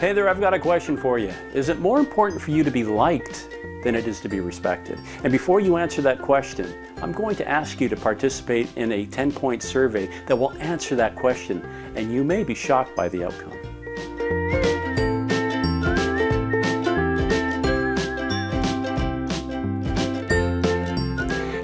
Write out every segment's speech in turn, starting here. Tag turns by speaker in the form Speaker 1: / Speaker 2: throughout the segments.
Speaker 1: Hey there, I've got a question for you. Is it more important for you to be liked than it is to be respected? And before you answer that question, I'm going to ask you to participate in a 10-point survey that will answer that question, and you may be shocked by the outcome.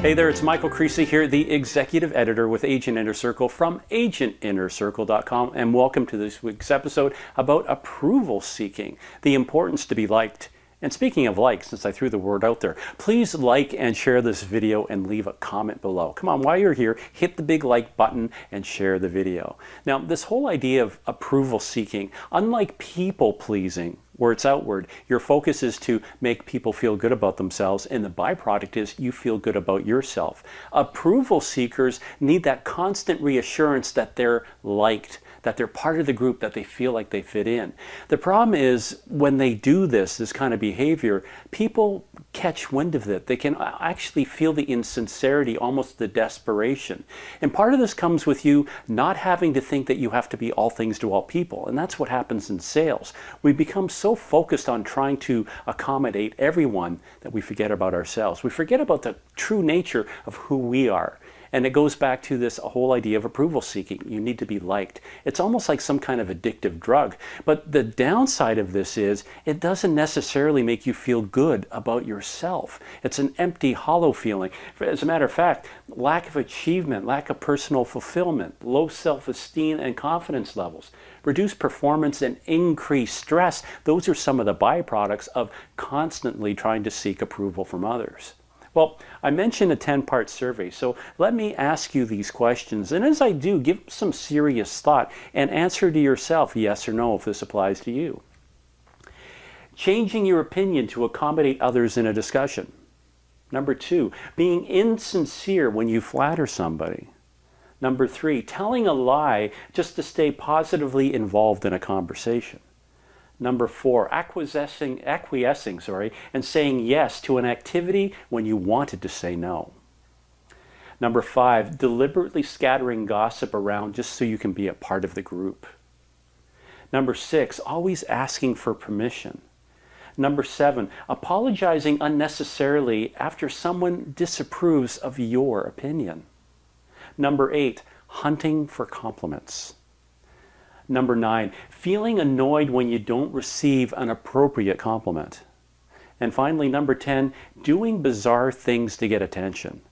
Speaker 1: Hey there, it's Michael Creasy here, the executive editor with Agent Inner Circle from agentinnercircle.com, and welcome to this week's episode about approval seeking, the importance to be liked. And speaking of likes, since I threw the word out there, please like and share this video and leave a comment below. Come on, while you're here, hit the big like button and share the video. Now, this whole idea of approval seeking, unlike people pleasing, where it's outward. Your focus is to make people feel good about themselves, and the byproduct is you feel good about yourself. Approval seekers need that constant reassurance that they're liked, that they're part of the group, that they feel like they fit in. The problem is when they do this, this kind of behavior, people catch wind of it. They can uh, actually feel the insincerity, almost the desperation. And part of this comes with you not having to think that you have to be all things to all people. And that's what happens in sales. We become so focused on trying to accommodate everyone that we forget about ourselves. We forget about the true nature of who we are. And it goes back to this whole idea of approval seeking. You need to be liked. It's almost like some kind of addictive drug. But the downside of this is it doesn't necessarily make you feel good about yourself. It's an empty, hollow feeling. As a matter of fact, lack of achievement, lack of personal fulfillment, low self-esteem and confidence levels, reduced performance and increased stress, those are some of the byproducts of constantly trying to seek approval from others. Well, I mentioned a 10-part survey, so let me ask you these questions. And as I do, give some serious thought and answer to yourself yes or no if this applies to you. Changing your opinion to accommodate others in a discussion. Number two, being insincere when you flatter somebody. Number three, telling a lie just to stay positively involved in a conversation. Number four, acquiescing, acquiescing sorry, and saying yes to an activity when you wanted to say no. Number five, deliberately scattering gossip around just so you can be a part of the group. Number six, always asking for permission. Number seven, apologizing unnecessarily after someone disapproves of your opinion. Number eight, hunting for compliments. Number nine, feeling annoyed when you don't receive an appropriate compliment. And finally, number 10, doing bizarre things to get attention.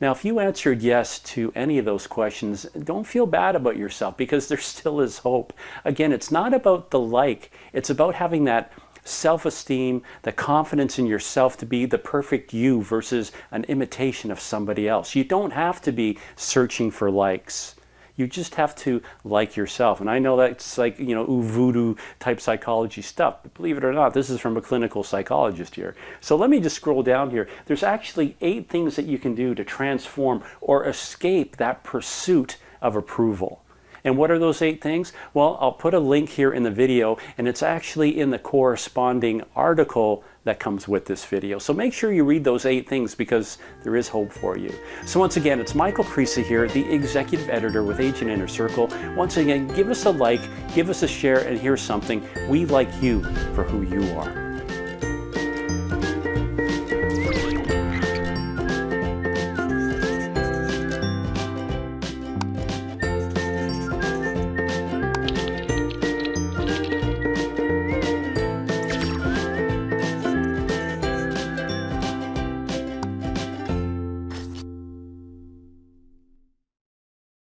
Speaker 1: Now, if you answered yes to any of those questions, don't feel bad about yourself because there still is hope. Again, it's not about the like, it's about having that self-esteem, the confidence in yourself to be the perfect you versus an imitation of somebody else. You don't have to be searching for likes. You just have to like yourself. And I know that's like, you know, voodoo type psychology stuff, but believe it or not, this is from a clinical psychologist here. So let me just scroll down here. There's actually eight things that you can do to transform or escape that pursuit of approval. And what are those eight things? Well, I'll put a link here in the video and it's actually in the corresponding article that comes with this video. So make sure you read those eight things because there is hope for you. So once again, it's Michael Creasy here, the executive editor with Agent Inner Circle. Once again, give us a like, give us a share, and here's something. We like you for who you are.